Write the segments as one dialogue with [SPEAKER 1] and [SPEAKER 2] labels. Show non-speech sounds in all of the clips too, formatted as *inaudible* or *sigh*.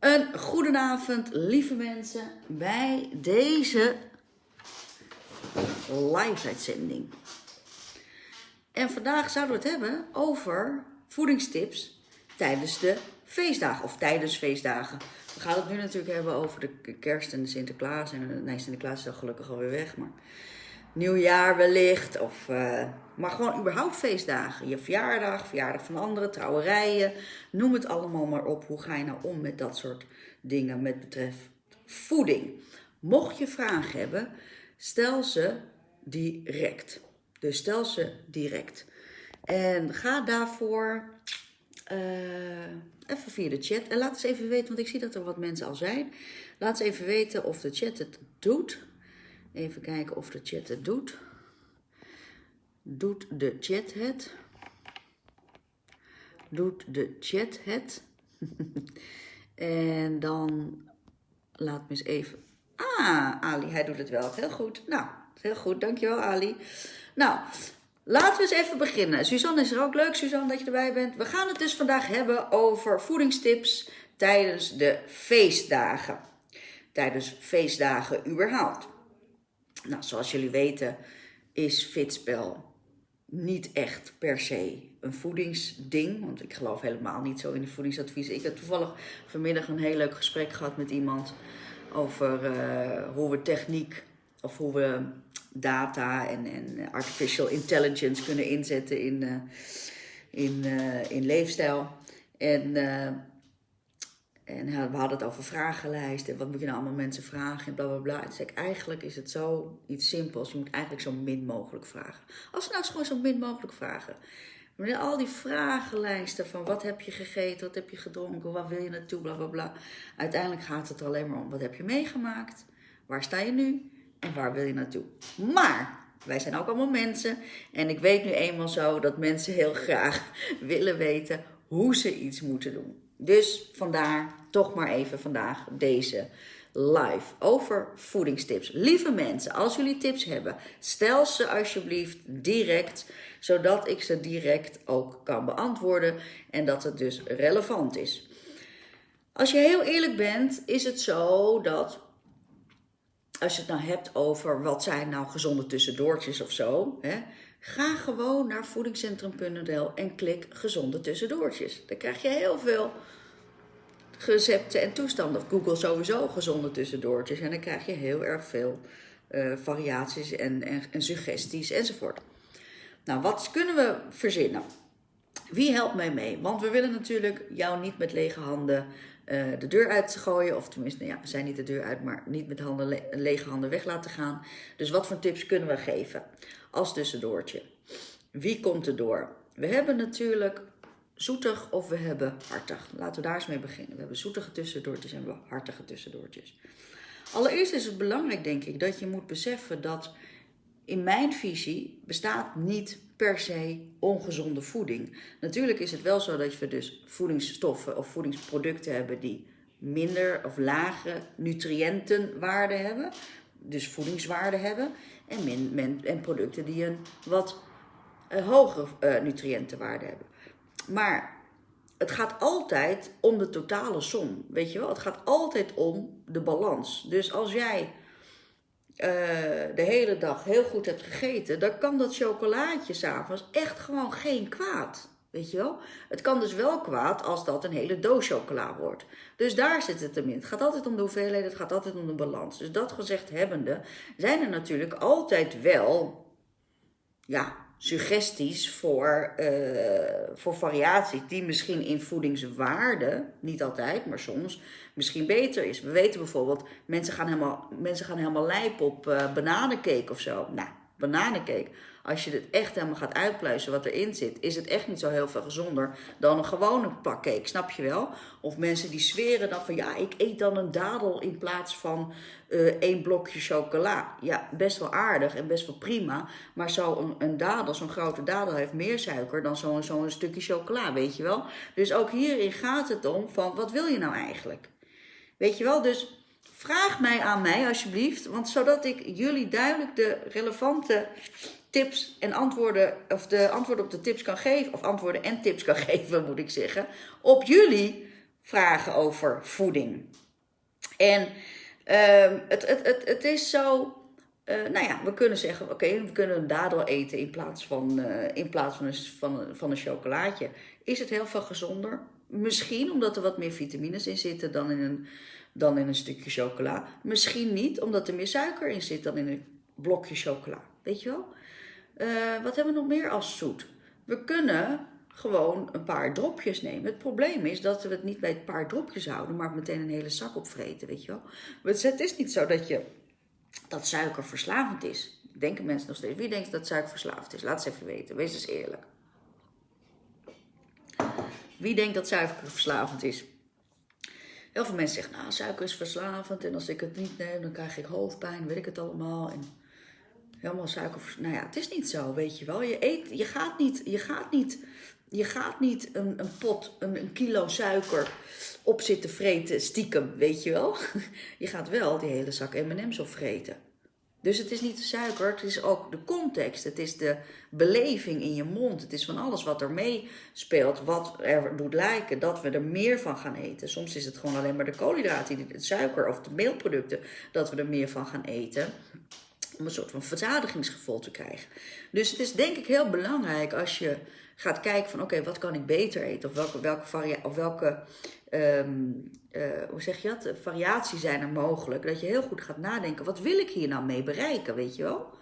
[SPEAKER 1] Een goedenavond, lieve mensen, bij deze live-uitzending. En vandaag zouden we het hebben over voedingstips tijdens de feestdagen, of tijdens feestdagen. We gaan het nu natuurlijk hebben over de kerst en de Sinterklaas. En nee, Sinterklaas is al gelukkig alweer weg, maar nieuwjaar wellicht. Of, uh, maar gewoon überhaupt feestdagen. Je verjaardag, verjaardag van anderen, trouwerijen. Noem het allemaal maar op. Hoe ga je nou om met dat soort dingen met betreft voeding? Mocht je vragen hebben, stel ze direct. Dus stel ze direct. En ga daarvoor uh, even via de chat. En laat eens even weten, want ik zie dat er wat mensen al zijn. Laat eens even weten of de chat het doet. Even kijken of de chat het doet. Doet de chat het? Doet de chat het? *laughs* en dan laat me eens even. Ah, Ali, hij doet het wel. Heel goed. Nou, heel goed. Dankjewel, Ali. Nou, laten we eens even beginnen. Suzanne is er ook leuk, Suzanne, dat je erbij bent. We gaan het dus vandaag hebben over voedingstips tijdens de feestdagen. Tijdens feestdagen überhaupt. Nou, zoals jullie weten is fitspel niet echt per se een voedingsding. Want ik geloof helemaal niet zo in de voedingsadviezen. Ik heb toevallig vanmiddag een heel leuk gesprek gehad met iemand over uh, hoe we techniek of hoe we data en, en artificial intelligence kunnen inzetten in, uh, in, uh, in leefstijl. En en we hadden het over vragenlijsten. Wat moet je nou allemaal mensen vragen en bla bla bla. En toen zei ik, eigenlijk is het zo iets simpels. Je moet eigenlijk zo min mogelijk vragen. Als nou gewoon zo min mogelijk vragen. Maar al die vragenlijsten van wat heb je gegeten, wat heb je gedronken, waar wil je naartoe, bla bla bla. Uiteindelijk gaat het alleen maar om wat heb je meegemaakt, waar sta je nu en waar wil je naartoe. Maar wij zijn ook allemaal mensen en ik weet nu eenmaal zo dat mensen heel graag *laughs* willen weten hoe ze iets moeten doen. Dus vandaar toch maar even vandaag deze live over voedingstips. Lieve mensen, als jullie tips hebben, stel ze alsjeblieft direct, zodat ik ze direct ook kan beantwoorden en dat het dus relevant is. Als je heel eerlijk bent, is het zo dat als je het nou hebt over wat zijn nou gezonde tussendoortjes of zo, hè, ga gewoon naar voedingscentrum.nl en klik gezonde tussendoortjes. Dan krijg je heel veel recepten en toestanden. Google sowieso gezonde tussendoortjes. En dan krijg je heel erg veel uh, variaties en, en, suggesties enzovoort. Nou, wat kunnen we verzinnen? Wie helpt mij mee? Want we willen natuurlijk jou niet met lege handen uh, de deur uit gooien. Of tenminste, nou ja, we zijn niet de deur uit, maar niet met handen le lege handen weg laten gaan. Dus wat voor tips kunnen we geven als tussendoortje? Wie komt er door? We hebben natuurlijk zoetig of we hebben hartig. Laten we daar eens mee beginnen. We hebben zoetige tussendoortjes en we hebben hartige tussendoortjes. Allereerst is het belangrijk, denk ik, dat je moet beseffen dat in mijn visie bestaat niet per se ongezonde voeding. Natuurlijk is het wel zo dat we dus voedingsstoffen of voedingsproducten hebben die minder of lage nutriëntenwaarde hebben, dus voedingswaarde hebben, en, en producten die een wat uh, hogere uh, nutriëntenwaarde hebben. Maar het gaat altijd om de totale som. Weet je wel? Het gaat altijd om de balans. Dus als jij uh, de hele dag heel goed hebt gegeten, dan kan dat chocolaatje s'avonds echt gewoon geen kwaad. Weet je wel? Het kan dus wel kwaad als dat een hele doos chocola wordt. Dus daar zit het hem in. Het gaat altijd om de hoeveelheid, het gaat altijd om de balans. Dus dat gezegd hebbende, zijn er natuurlijk altijd wel, ja, suggesties voor, uh, voor variaties die misschien in voedingswaarde, niet altijd, maar soms, misschien beter is. We weten bijvoorbeeld, mensen gaan helemaal, mensen gaan helemaal lijp op uh, bananencake of zo. Nou, bananencake als je het echt helemaal gaat uitpluizen wat erin zit, is het echt niet zo heel veel gezonder dan een gewone pakcake, snap je wel? Of mensen die zweren dan van ja, ik eet dan een dadel in plaats van uh, één blokje chocola. Ja, best wel aardig en best wel prima, maar zo'n een, dadel, zo'n grote dadel heeft meer suiker dan zo'n zo'n stukje chocola, weet je wel? Dus ook hierin gaat het om van wat wil je nou eigenlijk? Weet je wel, dus vraag mij aan mij alsjeblieft, want zodat ik jullie duidelijk de relevante tips en antwoorden, of de antwoorden op de tips kan geven, of antwoorden en tips kan *laughs* geven, moet ik zeggen, op jullie vragen over voeding. En ehm, het, het, het, het is zo. Uh, nou ja, we kunnen zeggen, oké, we kunnen een dadel eten in plaats van, uh, in plaats van, een, van, van een chocolaatje. Is het heel veel gezonder? Misschien omdat er wat meer vitamines in zitten dan in een, dan in een stukje chocola. Misschien niet, omdat er meer suiker in zit dan in een blokje chocola. Weet je wel? Uh, wat hebben we nog meer als zoet? We kunnen gewoon een paar dropjes nemen. Het probleem is dat we het niet bij een paar dropjes houden, maar meteen een hele zak opvreten, weet je wel. Het is niet zo dat, je, dat suiker verslavend is. Denken mensen nog steeds. Wie denkt dat suiker verslavend is? Laat eens even weten. Wees eens eerlijk. Wie denkt dat suiker verslavend is? Heel veel mensen zeggen, nou, suiker is verslavend en als ik het niet neem, dan krijg ik hoofdpijn, weet ik het allemaal. En helemaal suiker. Nou ja, het is niet zo, weet je wel. Je, eet, je gaat niet, je gaat niet, je gaat niet een, een pot, een, een kilo suiker op zitten vreten, stiekem, weet je wel. *laughs* Je gaat wel die hele zak M&M's opvreten. Dus het is niet de suiker, het is ook de context. Het is de beleving in je mond. Het is van alles wat er mee speelt, wat er doet lijken dat we er meer van gaan eten. Soms is het gewoon alleen maar de koolhydraten, de suiker of de meelproducten, dat we er meer van gaan eten om een soort van verzadigingsgevoel te krijgen. Dus het is denk ik heel belangrijk als je gaat kijken van oké, wat kan ik beter eten? Of welke, welke, of welke um, uh, hoe zeg je dat? variatie zijn er mogelijk. Dat je heel goed gaat nadenken, wat wil ik hier nou mee bereiken, weet je wel?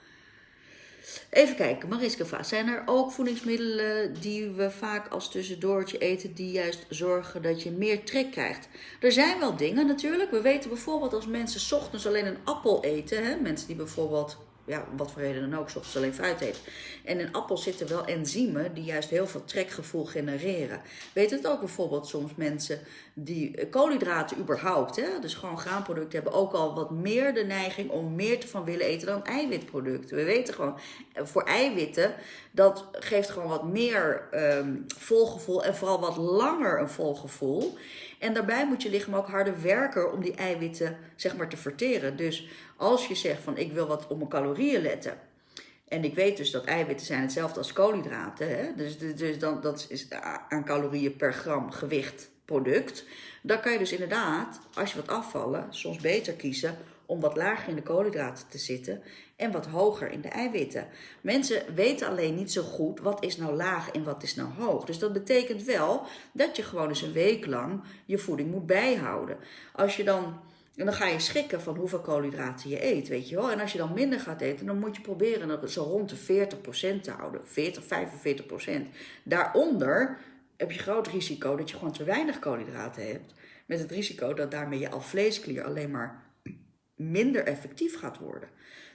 [SPEAKER 1] Even kijken, Mariska vraagt, zijn er ook voedingsmiddelen die we vaak als tussendoortje eten, die juist zorgen dat je meer trek krijgt? Er zijn wel dingen natuurlijk. We weten bijvoorbeeld als mensen ochtends alleen een appel eten, hè? mensen die bijvoorbeeld ja, wat voor reden dan ook, soms alleen fruit eet. En in appels zitten wel enzymen die juist heel veel trekgevoel genereren. Weet het ook bijvoorbeeld soms mensen die koolhydraten überhaupt, hè, dus gewoon graanproducten, hebben ook al wat meer de neiging om meer te van willen eten dan eiwitproducten. We weten gewoon, voor eiwitten, dat geeft gewoon wat meer um, volgevoel en vooral wat langer een volgevoel. En daarbij moet je lichaam ook harder werken om die eiwitten zeg maar te verteren. Dus als je zegt van ik wil wat op mijn calorieën letten. En ik weet dus dat eiwitten zijn hetzelfde als koolhydraten. Hè? Dus, dus, dan, dat is aan calorieën per gram gewicht product. Dan kan je dus inderdaad, als je wat afvallen, soms beter kiezen om wat lager in de koolhydraten te zitten en wat hoger in de eiwitten. Mensen weten alleen niet zo goed wat is nou laag en wat is nou hoog. Dus dat betekent wel dat je gewoon eens een week lang je voeding moet bijhouden. Als je dan en dan ga je schrikken van hoeveel koolhydraten je eet, weet je wel. En als je dan minder gaat eten, dan moet je proberen dat zo rond de 40% te houden. 40, 45%. Daaronder heb je groot risico dat je gewoon te weinig koolhydraten hebt. Met het risico dat daarmee je alvleesklier alleen maar minder effectief gaat worden.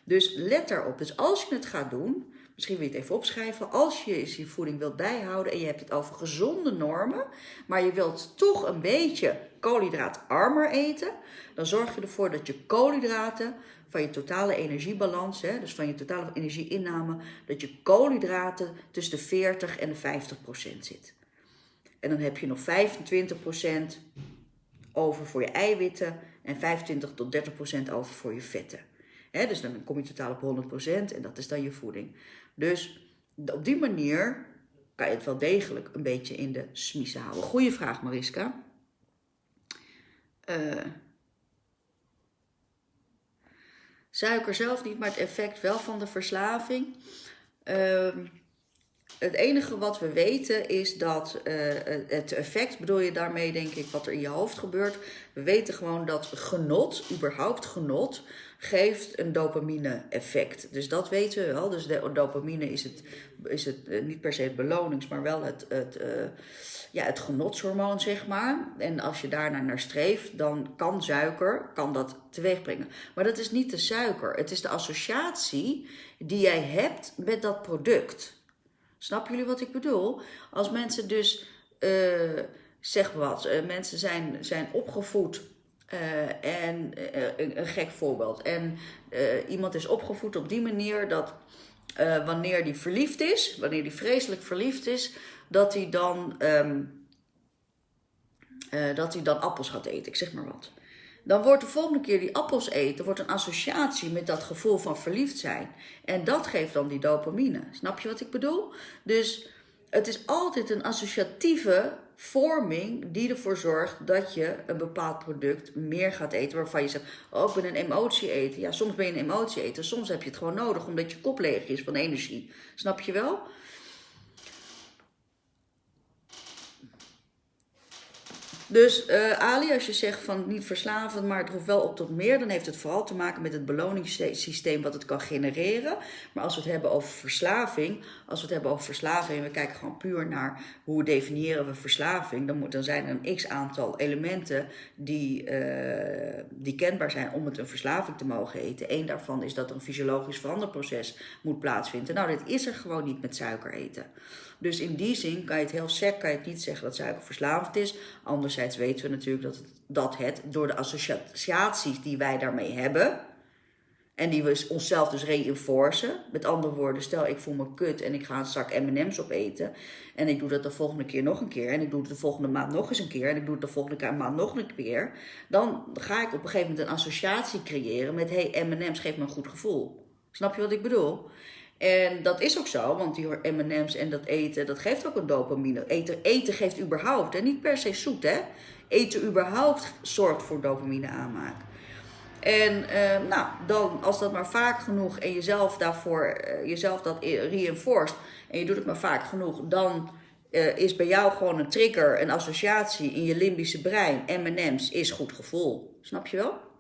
[SPEAKER 1] Dus let daarop. Dus als je het gaat doen, misschien wil je het even opschrijven. Als je je voeding wilt bijhouden en je hebt het over gezonde normen, maar je wilt toch een beetje koolhydraatarmer eten, dan zorg je ervoor dat je koolhydraten van je totale energiebalans, hè, dus van je totale energieinname, dat je koolhydraten tussen de 40 en de 50 procent zit. En dan heb je nog 25 procent over voor je eiwitten en 25 tot 30 procent over voor je vetten. Dus dan kom je totaal op 100 procent en dat is dan je voeding. Dus op die manier kan je het wel degelijk een beetje in de smiezen houden. Goeie vraag, Mariska. Uh, suiker zelf niet, maar het effect wel van de verslaving. Uh, het enige wat we weten is dat uh, het effect, bedoel je daarmee denk ik wat er in je hoofd gebeurt. We weten gewoon dat genot, überhaupt genot, geeft een dopamine effect. Dus dat weten we wel. Dus de dopamine is het, is het uh, niet per se het belonings, maar wel het, het, uh, ja, het genotshormoon, zeg maar. En als je daarnaar naar streeft, dan kan suiker kan dat teweeg brengen. Maar dat is niet de suiker. Het is de associatie die jij hebt met dat product. Snappen jullie wat ik bedoel? Als mensen dus, uh, zeg wat, mensen zijn, zijn opgevoed. Uh, en een, een, gek voorbeeld. En iemand is opgevoed op die manier dat wanneer die verliefd is, wanneer die vreselijk verliefd is, dat hij dan, um, dat hij dan appels gaat eten. Ik zeg maar wat dan wordt de volgende keer die appels eten, wordt een associatie met dat gevoel van verliefd zijn. En dat geeft dan die dopamine. Snap je wat ik bedoel? Dus het is altijd een associatieve vorming die ervoor zorgt dat je een bepaald product meer gaat eten. Waarvan je zegt, oh ik ben een emotie eten. Ja, soms ben je een emotie eten. Soms heb je het gewoon nodig omdat je kop leeg is van energie. Snap je wel? Dus uh, Ali, als je zegt van niet verslavend, maar het hoeft wel op tot meer, dan heeft het vooral te maken met het beloningssysteem wat het kan genereren. Maar als we het hebben over verslaving, als we het hebben over verslaving en we kijken gewoon puur naar hoe definiëren we verslaving, dan, moet, dan zijn er een x aantal elementen die, uh, die kenbaar zijn om het een verslaving te mogen eten. Eén daarvan is dat er een fysiologisch veranderproces moet plaatsvinden. Nou, dit is er gewoon niet met suiker eten. Dus in die zin kan je het heel sec, kan je het niet zeggen dat suiker verslavend is. Anderzijds weten we natuurlijk dat het, dat het door de associaties die wij daarmee hebben, en die we onszelf dus reinforcen. Met andere woorden, stel ik voel me kut en ik ga een zak M&M's opeten. En ik doe dat de volgende keer nog een keer. En ik doe het de volgende maand nog eens een keer. En ik doe het de volgende maand nog een keer. Dan ga ik op een gegeven moment een associatie creëren met... hey, M&M's geeft me een goed gevoel. Snap je wat ik bedoel? En dat is ook zo, want die M&M's en dat eten, dat geeft ook een dopamine. Eten, eten geeft überhaupt, en niet per se zoet hè. Eten überhaupt zorgt voor dopamine aanmaak. En uh, nou, dan als dat maar vaak genoeg en jezelf daarvoor, uh, jezelf dat reinforced en je doet het maar vaak genoeg, dan uh, is bij jou gewoon een trigger, een associatie in je limbische brein. M&M's is goed gevoel. Snap je wel?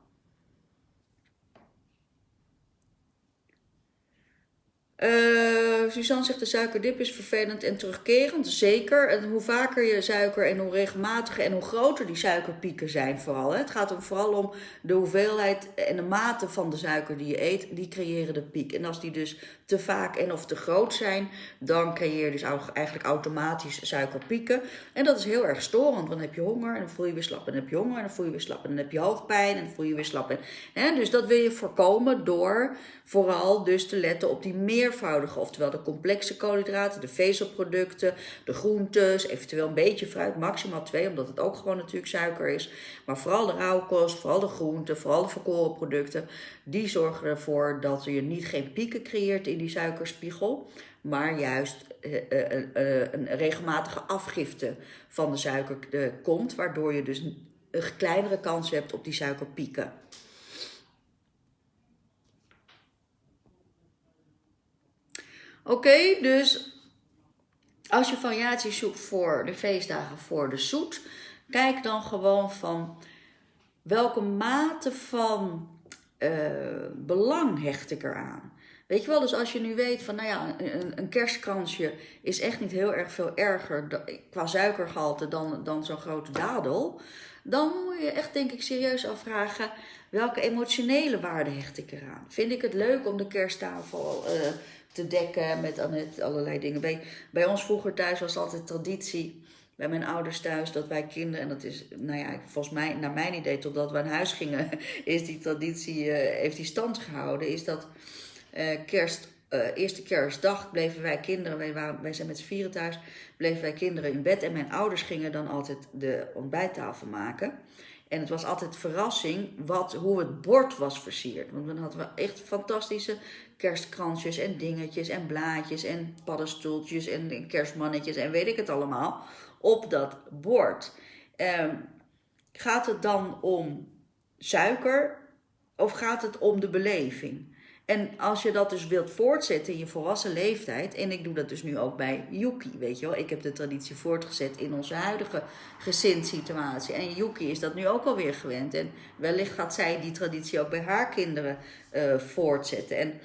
[SPEAKER 1] Uh. Suzanne zegt de suikerdip is vervelend en terugkerend. Zeker. En hoe vaker je suiker en hoe regelmatiger en hoe groter die suikerpieken zijn vooral. Hè. Het gaat er vooral om de hoeveelheid en de mate van de suiker die je eet. Die creëren de piek. En als die dus te vaak en of te groot zijn, dan creëer je dus eigenlijk automatisch suikerpieken. En dat is heel erg storend, want dan heb je honger en dan voel je weer slap. En dan heb je honger en dan voel je weer slap. En dan heb je hoofdpijn en dan voel je weer slap. En, dus dat wil je voorkomen door vooral dus te letten op die meervoudige, oftewel de complexe koolhydraten, de vezelproducten, de groentes, eventueel een beetje fruit, maximaal twee, omdat het ook gewoon natuurlijk suiker is. Maar vooral de rauwkost, vooral de groenten, vooral de verkoren producten, die zorgen ervoor dat je niet geen pieken creëert in die suikerspiegel, maar juist uh, uh, uh, een regelmatige afgifte van de suiker komt, waardoor je dus een kleinere kans hebt op die suikerpieken. Oké, dus als je variaties zoekt voor de feestdagen voor de zoet, kijk dan gewoon van welke mate van uh, belang hecht ik eraan. Weet je wel, dus als je nu weet van, nou ja, een, een kerstkransje is echt niet heel erg veel erger qua suikergehalte dan, dan zo'n grote dadel. Dan moet je echt, denk ik, serieus afvragen, welke emotionele waarde hecht ik eraan? Vind ik het leuk om de kersttafel uh, te dekken met allerlei dingen. Bij, bij ons vroeger thuis was altijd traditie, bij mijn ouders thuis, dat wij kinderen, en dat is, nou ja, volgens mij, naar mijn idee, totdat we aan huis gingen, *laughs* is die traditie, uh, heeft die stand gehouden, is dat uh, kerst, uh, eerste kerstdag bleven wij kinderen, wij, waren, wij zijn met z'n vieren thuis, bleven wij kinderen in bed en mijn ouders gingen dan altijd de ontbijttafel maken. En het was altijd verrassing wat, hoe het bord was versierd. Want dan hadden we echt fantastische kerstkransjes en dingetjes en blaadjes en paddenstoeltjes en kerstmannetjes en weet ik het allemaal op dat bord. Um, gaat het dan om suiker of gaat het om de beleving? En als je dat dus wilt voortzetten in je volwassen leeftijd, en ik doe dat dus nu ook bij Yuki, weet je wel, ik heb de traditie voortgezet in onze huidige gezinssituatie. En Yuki is dat nu ook alweer gewend. En wellicht gaat zij die traditie ook bij haar kinderen uh, voortzetten. En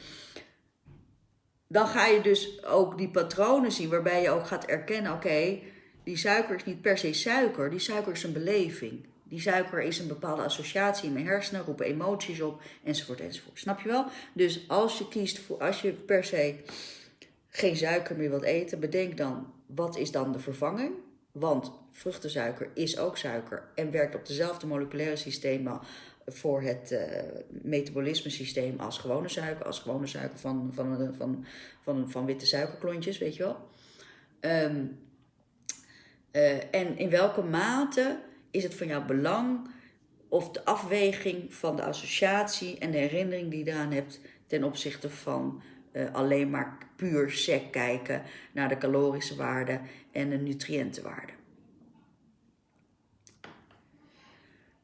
[SPEAKER 1] dan ga je dus ook die patronen zien waarbij je ook gaat erkennen: oké, die suiker is niet per se suiker, die suiker is een beleving. Die suiker is een bepaalde associatie in mijn hersenen, roepen emoties op, enzovoort, enzovoort. Snap je wel? Dus als je kiest voor, als je per se geen suiker meer wilt eten, bedenk dan, wat is dan de vervanging? Want vruchtensuiker is ook suiker en werkt op dezelfde moleculaire systemen voor het uh, metabolisme systeem als gewone suiker, als gewone suiker van, van, van, van, van, witte suikerklontjes, weet je wel. Um, uh, en in welke mate is het van jouw belang of de afweging van de associatie en de herinnering die je eraan hebt ten opzichte van eh, alleen maar puur sec kijken naar de calorische waarde en de nutriëntenwaarde.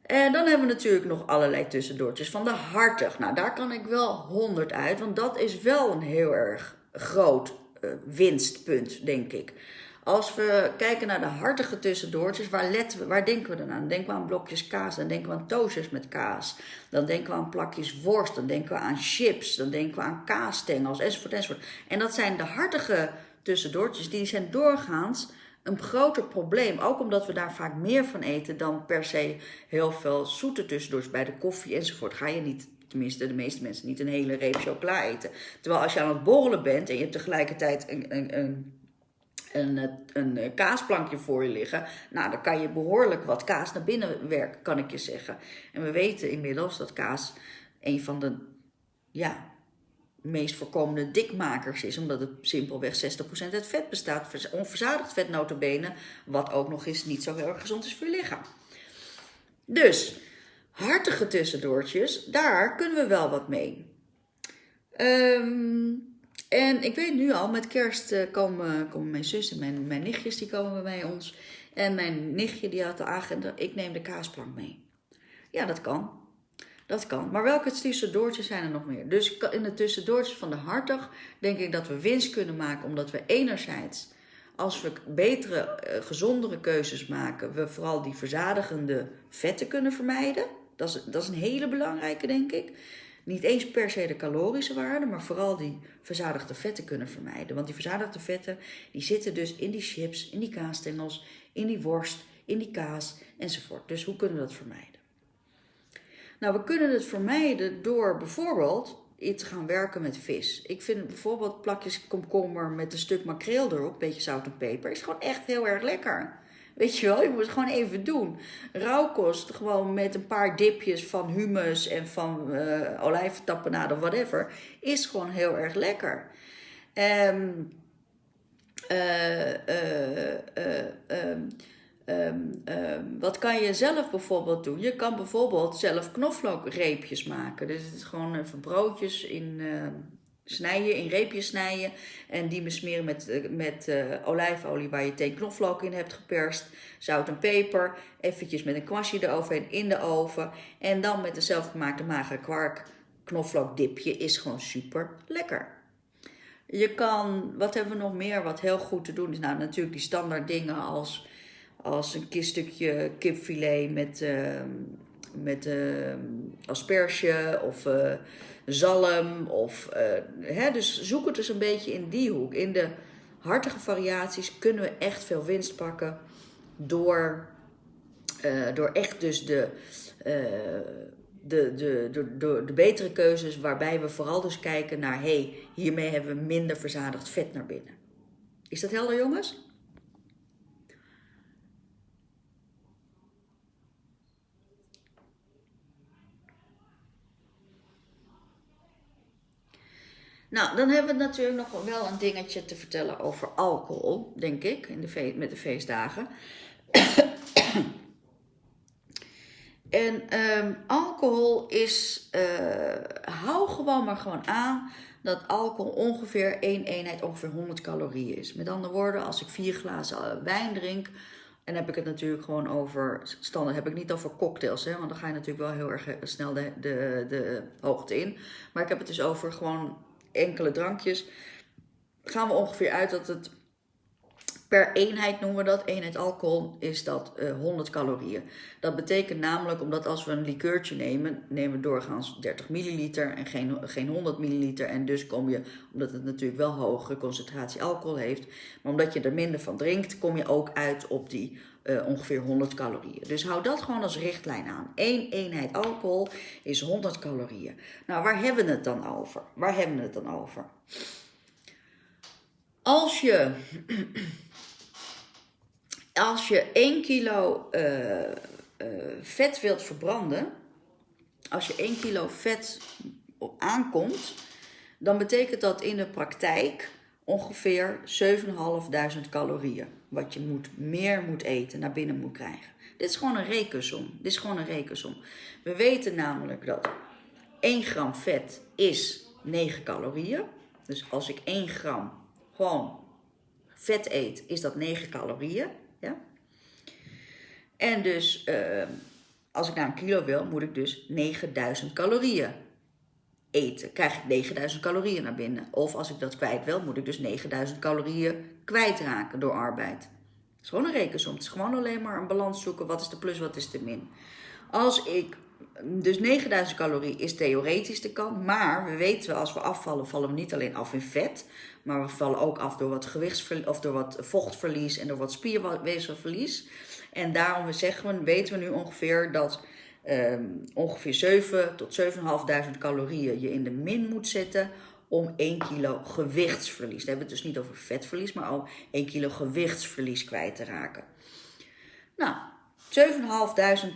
[SPEAKER 1] En dan hebben we natuurlijk nog allerlei tussendoortjes van de hartig. Nou, daar kan ik wel 100 uit, want dat is wel een heel erg groot eh, winstpunt, denk ik. Als we kijken naar de hartige tussendoortjes, waar, letten we, waar denken we dan aan? Denken we aan blokjes kaas, dan denken we aan toasters met kaas. Dan denken we aan plakjes worst, dan denken we aan chips, dan denken we aan kaasstengels, enzovoort, enzovoort. En dat zijn de hartige tussendoortjes, die zijn doorgaans een groter probleem. Ook omdat we daar vaak meer van eten dan per se heel veel zoete tussendoortjes bij de koffie enzovoort. Ga je niet tenminste de meeste mensen, niet een hele reep chocola eten. Terwijl als je aan het borrelen bent en je hebt tegelijkertijd een, een een, eh, een eh, kaasplankje voor je liggen. Nou, dan kan je behoorlijk wat kaas naar binnen werken, kan ik je zeggen. En we weten inmiddels dat kaas een van de ja, meest voorkomende dikmakers is. Omdat het simpelweg 60% uit vet bestaat. Onverzadigd vet notabene. Wat ook nog eens niet zo heel erg gezond is voor je lichaam. Dus, hartige tussendoortjes, daar kunnen we wel wat mee. Um, en ik weet nu al, met kerst uh, komen, komen mijn zus en mijn, mijn nichtjes, die komen bij ons. En mijn nichtje die had de agenda, ik neem de kaasplank mee. Ja, dat kan. Dat kan. Maar welke tussendoortjes zijn er nog meer? Dus in de tussendoortjes van de hartig denk ik dat we winst kunnen maken. Omdat we enerzijds, als we betere, uh, gezondere keuzes maken, we vooral die verzadigende vetten kunnen vermijden. Dat is, dat is een hele belangrijke, denk ik niet eens per se de calorische waarde, maar vooral die verzadigde vetten kunnen vermijden. Want die verzadigde vetten die zitten dus in die chips, in die kaasstengels, in die worst, in die kaas enzovoort. Dus hoe kunnen we dat vermijden? Nou, we kunnen het vermijden door bijvoorbeeld te gaan werken met vis. Ik vind bijvoorbeeld plakjes komkommer met een stuk makreel erop, een beetje zout en peper, is gewoon echt heel erg lekker. Weet je wel, je moet het gewoon even doen. Rauwkost, gewoon met een paar dipjes van hummus en van uh, olijventappenade of whatever, is gewoon heel erg lekker. Um, wat kan je zelf bijvoorbeeld doen? Je kan bijvoorbeeld zelf knoflookreepjes maken. Dus het is gewoon even broodjes in snijden, in reepjes snijden. En die besmeren met, eh, met uh, olijfolie waar je thee knoflook in hebt geperst. Zout en peper. Eventjes met een kwastje eroverheen in de oven. En dan met de zelfgemaakte magere kwark knoflookdipje is gewoon super lekker. Je kan, wat hebben we nog meer wat heel goed te doen is? Nou natuurlijk die standaard dingen als, als een stukje kipfilet met, uh, met uh, asperge of zalm. Of, uh, hè, dus zoek het dus een beetje in die hoek. In de hartige variaties kunnen we echt veel winst pakken door, uh, door echt dus de, uh, de, de, de, de, de, betere keuzes waarbij we vooral dus kijken naar hey, hiermee hebben we minder verzadigd vet naar binnen. Is dat helder jongens? Nou, dan hebben we natuurlijk nog wel een dingetje te vertellen over alcohol, denk ik, in de met de feestdagen. *coughs* en um, alcohol is, uh, hou gewoon maar gewoon aan dat alcohol ongeveer één eenheid, ongeveer 100 calorieën is. Met andere woorden, als ik vier glazen eh, wijn drink, en heb ik het natuurlijk gewoon over standaard. Heb ik niet over cocktails, hè, want dan ga je natuurlijk wel heel erg eh, snel de, de, de hoogte in. Maar ik heb het dus over gewoon enkele drankjes, gaan we ongeveer uit dat het per eenheid noemen we dat, eenheid alcohol, is dat uh, eh, 100 calorieën. Dat betekent namelijk, omdat als we een likeurtje nemen, nemen we doorgaans 30 milliliter en geen, geen 100 milliliter. En dus kom je, omdat het natuurlijk wel hogere concentratie alcohol heeft, maar omdat je er minder van drinkt, kom je ook uit op die uh, ongeveer 100 calorieën. Dus hou dat gewoon als richtlijn aan. Eén eenheid alcohol is 100 calorieën. Nou, waar hebben we het dan over? Waar hebben we het dan over? Als je, *clears throat* als je 1 kilo uh, uh, vet wilt verbranden, als je 1 kilo vet aankomt, dan betekent dat in de praktijk ongeveer 7.500 calorieën. Wat je moet, meer moet eten, naar binnen moet krijgen. Dit is gewoon een rekensom. Dit is gewoon een rekensom. We weten namelijk dat 1 gram vet is 9 calorieën. Dus als ik 1 gram gewoon vet eet, is dat 9 calorieën. Ja? En dus uh, Als ik naar een kilo wil, moet ik dus 9000 calorieën eten. Krijg ik 9000 calorieën naar binnen. Of als ik dat kwijt wil, moet ik dus 9000 calorieën kwijtraken door arbeid. Het is gewoon een rekensom. Het is gewoon alleen maar een balans zoeken. Wat is de plus, wat is de min. Als ik dus 9000 calorieën is theoretisch de kant. Maar we weten wel, als we afvallen, vallen we niet alleen af in vet. Maar we vallen ook af door wat gewichtsverlies, of door wat vochtverlies en door wat spierweefselverlies. En daarom zeggen we, weten we nu ongeveer dat um, ongeveer 7 tot 7.500 calorieën je in de min moet zetten om 1 kilo gewichtsverlies. Dan hebben we het dus niet over vetverlies, maar al 1 kilo gewichtsverlies kwijt te raken. Nou, 7.500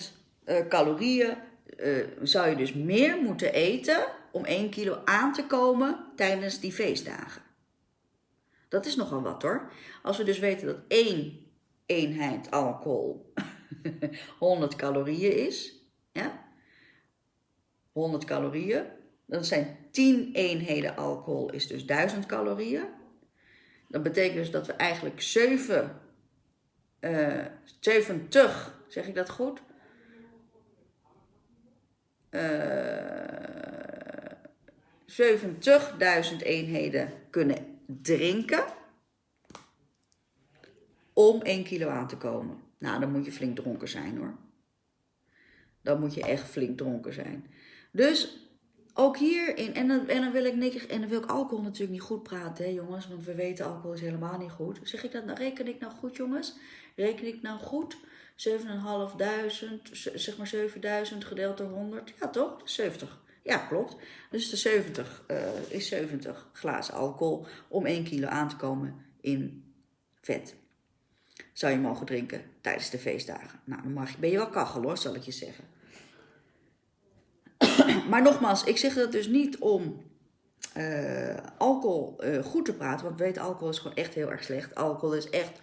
[SPEAKER 1] uh, calorieën uh, zou je dus meer moeten eten om 1 kilo aan te komen tijdens die feestdagen. Dat is nogal wat hoor. Als we dus weten dat één eenheid alcohol *laughs* 100 calorieën is, ja, 100 calorieën, dan zijn 10 eenheden alcohol is dus 1000 calorieën. Dat betekent dus dat we eigenlijk 7, uh, 70, zeg ik dat goed? Uh, 70.000 eenheden kunnen drinken om 1 kilo aan te komen. Nou, dan moet je flink dronken zijn hoor. Dan moet je echt flink dronken zijn. Dus ook hierin, en dan, en dan wil ik niks, en dan wil ik alcohol natuurlijk niet goed praten, hè, jongens, want we weten alcohol is helemaal niet goed. Zeg ik dat, nou, reken ik nou goed, jongens? Reken ik nou goed? 7.500, zeg maar 7000 gedeeld door 100, ja toch? 70. Ja, klopt. Dus de 70 uh, is 70 glazen alcohol om 1 kilo aan te komen in vet. Zou je mogen drinken tijdens de feestdagen. Nou, dan mag je, ben je wel kachel hoor, zal ik je zeggen. *clears throat* maar nogmaals, ik zeg dat dus niet om uh, alcohol uh, goed te praten. Want we weten, alcohol is gewoon echt heel erg slecht. Alcohol is echt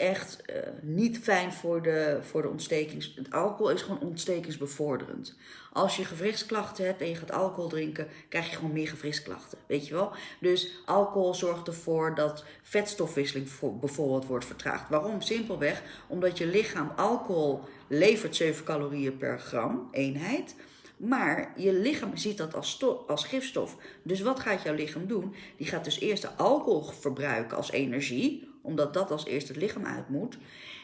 [SPEAKER 1] echt uh, niet fijn voor de, voor de ontstekings... Alcohol is gewoon ontstekingsbevorderend. Als je gewrichtsklachten hebt en je gaat alcohol drinken, krijg je gewoon meer gewrichtsklachten. Weet je wel? Dus alcohol zorgt ervoor dat vetstofwisseling bijvoorbeeld wordt vertraagd. Waarom? Simpelweg omdat je lichaam alcohol levert 7 calorieën per gram eenheid... Maar je lichaam ziet dat als, als gifstof. Dus wat gaat jouw lichaam doen? Die gaat dus eerst de alcohol verbruiken als energie omdat dat als eerste het lichaam uit moet.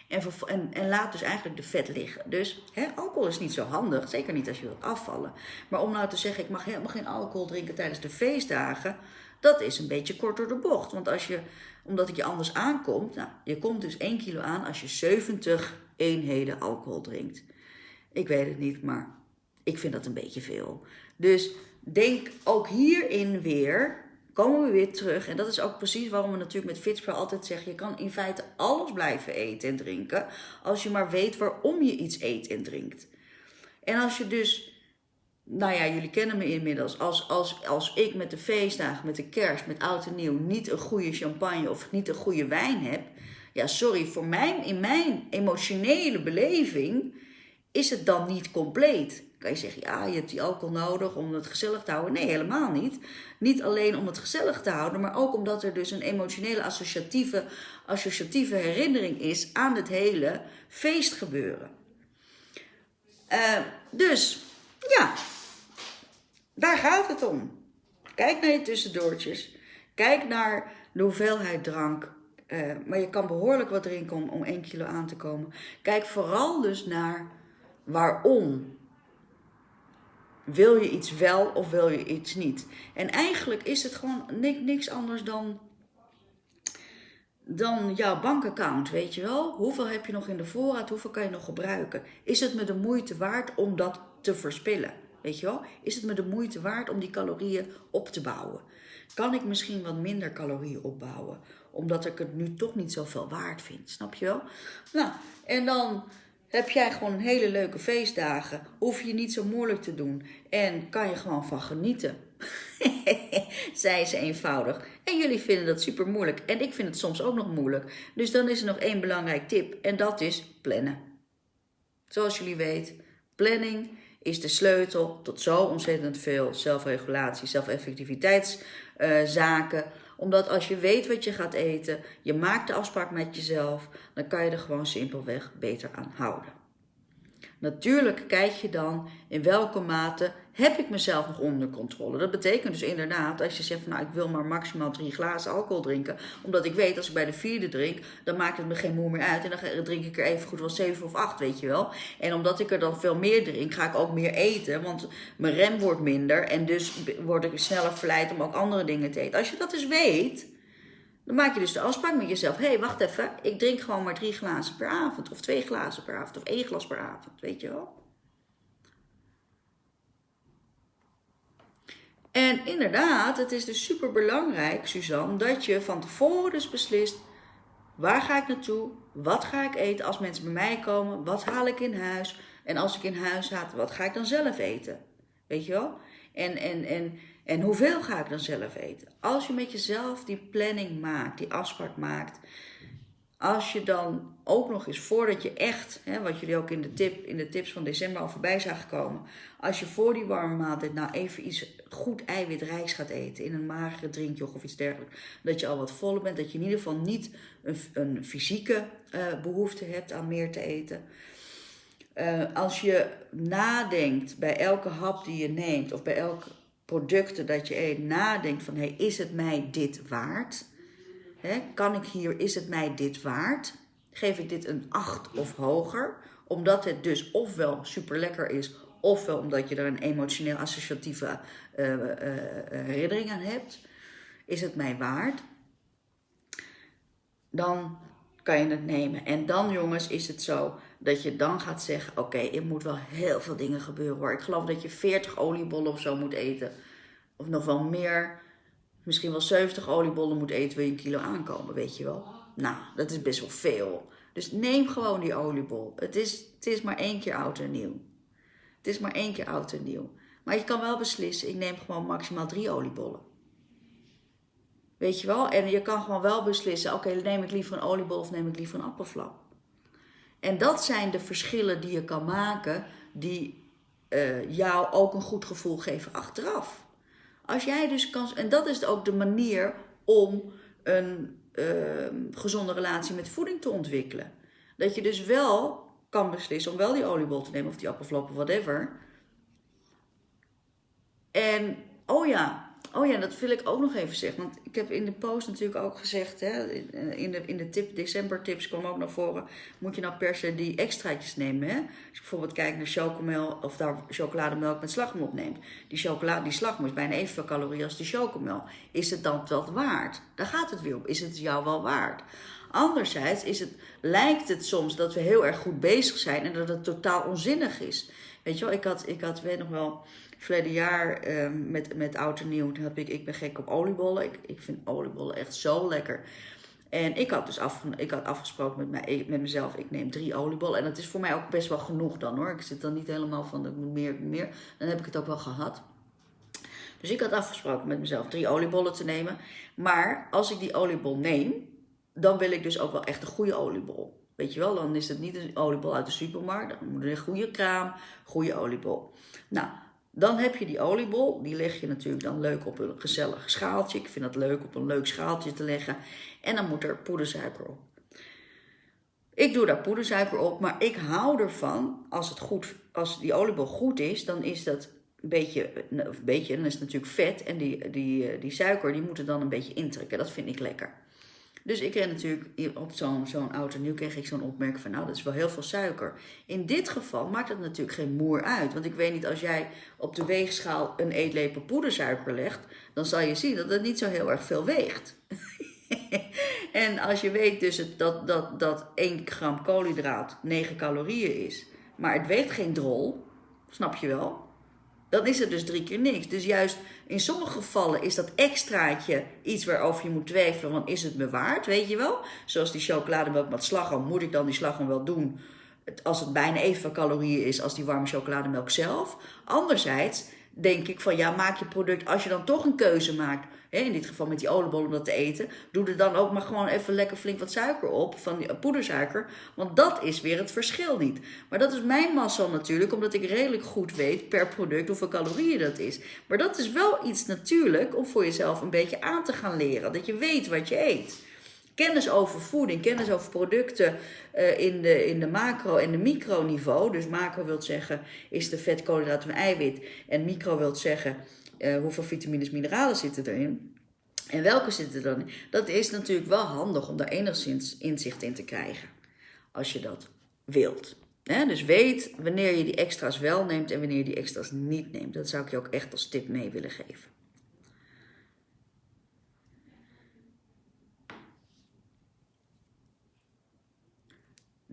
[SPEAKER 1] En, en, en laat dus eigenlijk de vet liggen. Dus hè, alcohol is niet zo handig, zeker niet als je wilt afvallen. Maar om nou te zeggen, ik mag helemaal geen alcohol drinken tijdens de feestdagen, dat is een beetje kort door de bocht. Want als je, omdat het je anders aankomt, nou, je komt dus 1 kilo aan als je 70 eenheden alcohol drinkt. Ik weet het niet, maar ik vind dat een beetje veel. Dus denk ook hierin weer komen we weer terug. En dat is ook precies waarom we natuurlijk met Fitspro altijd zeggen: je kan in feite alles blijven eten en drinken. Als je maar weet waarom je iets eet en drinkt. En als je dus. Nou ja, jullie kennen me inmiddels. Als, als, als ik met de feestdagen, met de kerst, met oud en nieuw niet een goede champagne of niet een goede wijn heb. Ja, sorry, voor mijn, in mijn emotionele beleving is het dan niet compleet kan je zeggen, ja, je hebt die alcohol nodig om het gezellig te houden. Nee, helemaal niet. Niet alleen om het gezellig te houden, maar ook omdat er dus een emotionele associatieve, associatieve herinnering is aan het hele feestgebeuren. Uh, dus, ja, daar gaat het om. Kijk naar je tussendoortjes. Kijk naar de hoeveelheid drank. Uh, maar je kan behoorlijk wat drinken om, om 1 kilo aan te komen. Kijk vooral dus naar waarom wil je iets wel of wil je iets niet? En eigenlijk is het gewoon niks anders dan, dan jouw bankaccount, weet je wel? Hoeveel heb je nog in de voorraad? Hoeveel kan je nog gebruiken? Is het me de moeite waard om dat te verspillen? Weet je wel? Is het me de moeite waard om die calorieën op te bouwen? Kan ik misschien wat minder calorieën opbouwen? Omdat ik het nu toch niet zoveel waard vind. Snap je wel? Nou, en dan heb jij gewoon hele leuke feestdagen. Hoef je niet zo moeilijk te doen. En kan je gewoon van genieten. *laughs* Zij ze eenvoudig. En jullie vinden dat super moeilijk. En ik vind het soms ook nog moeilijk. Dus dan is er nog één belangrijk tip. En dat is plannen. Zoals jullie weten, planning is de sleutel tot zo ontzettend veel zelfregulatie, zelfeffectiviteitszaken. Uh, omdat als je weet wat je gaat eten, je maakt de afspraak met jezelf, dan kan je er gewoon simpelweg beter aan houden. Natuurlijk kijk je dan in welke mate heb ik mezelf nog onder controle. Dat betekent dus inderdaad, als je zegt van nou ik wil maar maximaal drie glazen alcohol drinken. Omdat ik weet als ik bij de vierde drink, dan maakt het me geen moe meer uit. En dan drink ik er even goed wel zeven of acht, weet je wel. En omdat ik er dan veel meer drink, ga ik ook meer eten. Want mijn rem wordt minder en dus word ik sneller verleid om ook andere dingen te eten. Als je dat dus weet, dan maak je dus de afspraak met jezelf. Hé, hey, wacht even. Ik drink gewoon maar drie glazen per avond. Of twee glazen per avond. Of één glas per avond. Weet je wel? En inderdaad, het is dus super belangrijk, Suzanne, dat je van tevoren dus beslist. Waar ga ik naartoe? Wat ga ik eten als mensen bij mij komen? Wat haal ik in huis? En als ik in huis haal, wat ga ik dan zelf eten? Weet je wel? En, en, en en hoeveel ga ik dan zelf eten? Als je met jezelf die planning maakt, die afspraak maakt. Als je dan ook nog eens voordat je echt, hè, wat jullie ook in de, tip, in de tips van december al voorbij zagen komen. Als je voor die warme maaltijd nou even iets goed eiwitrijks gaat eten. In een magere drinkje of iets dergelijks. Dat je al wat voller bent. Dat je in ieder geval niet een, een fysieke uh, behoefte hebt aan meer te eten. Uh, als je nadenkt bij elke hap die je neemt. Of bij elk producten dat je nadenkt van hey, is het mij dit waard? kan ik hier, is het mij dit waard? Geef ik dit een 8 of hoger? Omdat het dus ofwel super lekker is, ofwel omdat je er een emotioneel associatieve uh, herinnering aan hebt. Is het mij waard? Dan kan je het nemen. En dan, jongens, is het zo dat je dan gaat zeggen: Oké, er moet wel heel veel dingen gebeuren hoor. Ik geloof dat je 40 oliebollen of zo moet eten. Of nog wel meer, misschien wel 70 oliebollen moet eten, wil je een kilo aankomen, weet je wel. Nou, dat is best wel veel. Dus neem gewoon die oliebol. Het is, het is maar één keer oud en nieuw. Het is maar één keer oud en nieuw. Maar je kan wel beslissen, ik neem gewoon maximaal drie oliebollen. Weet je wel? En je kan gewoon wel beslissen, oké, neem ik liever een oliebol of neem ik liever een appelflap. En dat zijn de verschillen die je kan maken, die uh, jou ook een goed gevoel geven achteraf. Als jij dus kan, en dat is ook de manier om een uh, gezonde relatie met voeding te ontwikkelen. Dat je dus wel kan beslissen om wel die oliebol te nemen of die appelflap of whatever. En, oh ja, Oh ja, dat wil ik ook nog even zeggen. Want ik heb in de post natuurlijk ook gezegd, hè, in de, in de tip, december tips kwam ook naar voren. Moet je nou per se die extraatjes nemen? Hè? Als je bijvoorbeeld kijkt naar chocomel of daar chocolademelk met slagroom opneemt. Die chocolade, die slagroom is bijna evenveel calorieën als die chocomel. Is het dan wel waard? Daar gaat het weer op. Is het jou wel waard? Anderzijds is het, lijkt het soms dat we heel erg goed bezig zijn en dat het totaal onzinnig is. Weet je wel, ik had, ik had weet nog wel verleden jaar um, met, met oud en nieuw heb ik, ik ben gek op oliebollen. Ik, ik vind oliebollen echt zo lekker. En ik had dus af, ik had afgesproken met, mij, met mezelf, ik neem drie oliebollen. En dat is voor mij ook best wel genoeg dan hoor. Ik zit dan niet helemaal van, de meer, meer. Dan heb ik het ook wel gehad. Dus ik had afgesproken met mezelf drie oliebollen te nemen. Maar als ik die oliebol neem, dan wil ik dus ook wel echt een goede oliebol. Weet je wel, dan is het niet een oliebol uit de supermarkt. Dan moet er een goede kraam, goede oliebol. Nou, dan heb je die oliebol, die leg je natuurlijk dan leuk op een gezellig schaaltje. Ik vind het leuk op een leuk schaaltje te leggen. En dan moet er poedersuiker op. Ik doe daar poedersuiker op, maar ik hou ervan, als, het goed, als die oliebol goed is, dan is dat een beetje, een beetje, dan is het natuurlijk vet. En die, die, die suiker, die moet er dan een beetje intrekken. Dat vind ik lekker. Dus ik kreeg natuurlijk op zo'n zo'n auto, nu kreeg ik zo'n opmerking van, nou, dat is wel heel veel suiker. In dit geval maakt het natuurlijk geen moer uit. Want ik weet niet, als jij op de weegschaal een eetlepel poedersuiker legt, dan zal je zien dat het niet zo heel erg veel weegt. *laughs* en als je weet dus dat, dat, dat 1 gram koolhydraat 9 calorieën is, maar het weegt geen drol, snap je wel? Dan is het dus drie keer niks. Dus juist in sommige gevallen is dat extraatje iets waarover je moet twijfelen, want is het me waard, weet je wel? Zoals die chocolademelk met slagroom, moet ik dan die slagroom wel doen als het bijna evenveel calorieën is als die warme chocolademelk zelf? Anderzijds denk ik van ja, maak je product, als je dan toch een keuze maakt, in dit geval met die oliebol om dat te eten, doe er dan ook maar gewoon even lekker flink wat suiker op, van die poedersuiker, want dat is weer het verschil niet. Maar dat is mijn massa natuurlijk, omdat ik redelijk goed weet per product hoeveel calorieën dat is. Maar dat is wel iets natuurlijk om voor jezelf een beetje aan te gaan leren, dat je weet wat je eet. Kennis over voeding, kennis over producten uh, in, de, in de macro- en de microniveau. Dus macro wil zeggen, is de vet, en eiwit. En micro wil zeggen, uh, hoeveel vitamines, mineralen zitten erin. En welke zitten er dan in? Dat is natuurlijk wel handig om daar enigszins inzicht in te krijgen. Als je dat wilt. dus weet wanneer je die extra's wel neemt en wanneer je die extra's niet neemt. Dat zou ik je ook echt als tip mee willen geven.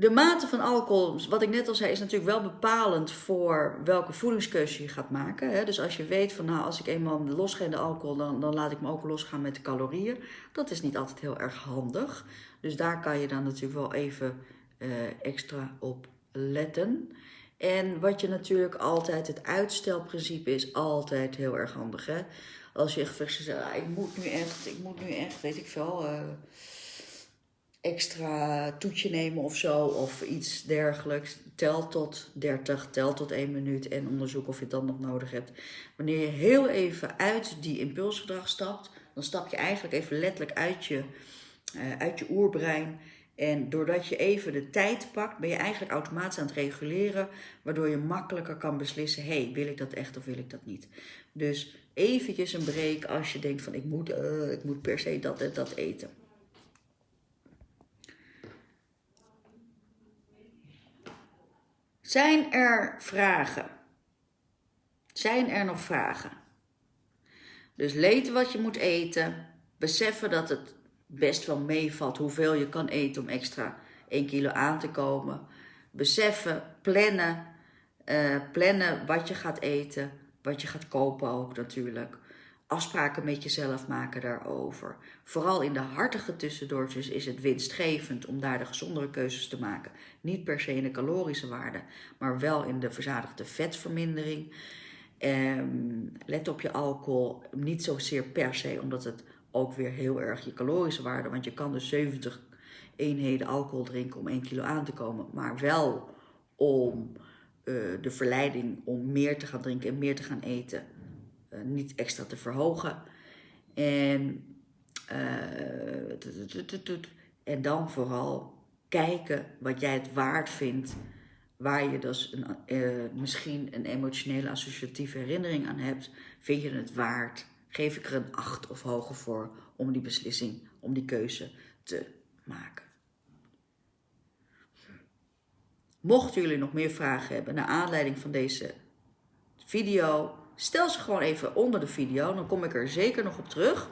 [SPEAKER 1] De mate van alcohol, wat ik net al zei, is natuurlijk wel bepalend voor welke voedingskeuze je gaat maken. Dus als je weet van nou, als ik eenmaal los ga in de alcohol, dan, dan laat ik me ook losgaan met de calorieën. Dat is niet altijd heel erg handig. Dus daar kan je dan natuurlijk wel even uh, extra op letten. En wat je natuurlijk altijd, het uitstelprincipe is altijd heel erg handig. Hè? Als je echt zegt, ah, ik moet nu echt, ik moet nu echt, weet ik veel... Uh, extra toetje nemen of zo, of iets dergelijks. Tel tot 30, tel tot 1 minuut en onderzoek of je het dan nog nodig hebt. Wanneer je heel even uit die impulsgedrag stapt, dan stap je eigenlijk even letterlijk uit je, uh, uit je oerbrein. En doordat je even de tijd pakt, ben je eigenlijk automatisch aan het reguleren, waardoor je makkelijker kan beslissen: hey, wil ik dat echt of wil ik dat niet? Dus eventjes een break als je denkt van ik moet, uh, ik moet per se dat en dat eten. Zijn er vragen? Zijn er nog vragen? Dus weten wat je moet eten. Beseffen dat het best wel meevalt hoeveel je kan eten om extra 1 kilo aan te komen. Beseffen, plannen. Uh, plannen wat je gaat eten. Wat je gaat kopen ook natuurlijk afspraken met jezelf maken daarover. Vooral in de hartige tussendoortjes is het winstgevend om daar de gezondere keuzes te maken. Niet per se in de calorische waarde, maar wel in de verzadigde vetvermindering. Um, let op je alcohol, niet zozeer per se, omdat het ook weer heel erg je calorische waarde, want je kan dus 70 eenheden alcohol drinken om 1 kilo aan te komen, maar wel om uh, de verleiding om meer te gaan drinken en meer te gaan eten eh, niet extra te verhogen. En, uh, en dan vooral kijken wat jij het waard vindt, waar je dus een, uh, misschien een emotionele associatieve herinnering aan hebt. Vind je het waard? Geef ik er een 8 of hoger voor om die beslissing, om die keuze te maken. Mochten jullie nog meer vragen hebben naar aanleiding van deze video, Stel ze gewoon even onder de video, dan kom ik er zeker nog op terug.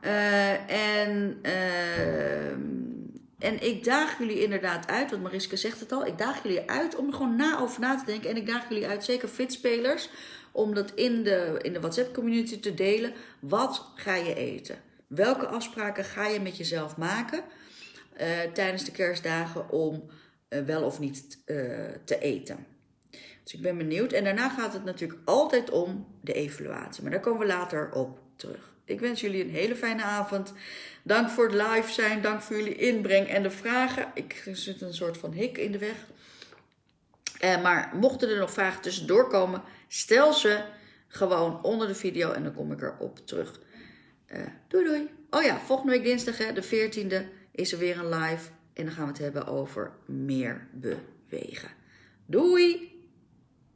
[SPEAKER 1] Uh, en, uh, en ik daag jullie inderdaad uit, want Mariska zegt het al, ik daag jullie uit om er gewoon na over na te denken. En ik daag jullie uit, zeker fitspelers, om dat in de, in de WhatsApp community te delen. Wat ga je eten? Welke afspraken ga je met jezelf maken uh, tijdens de kerstdagen om wel of niet te eten? Dus ik ben benieuwd. En daarna gaat het natuurlijk altijd om de evaluatie. Maar daar komen we later op terug. Ik wens jullie een hele fijne avond. Dank voor het live zijn. Dank voor jullie inbreng en de vragen. Ik zit een soort van hik in de weg. Uh, maar mochten er nog vragen tussendoor komen, stel ze gewoon onder de video en dan kom ik erop terug. Uh, doei doei. Oh ja, volgende week dinsdag, hè, de 14e, is er weer een live. En dan gaan we het hebben over meer bewegen. Doei!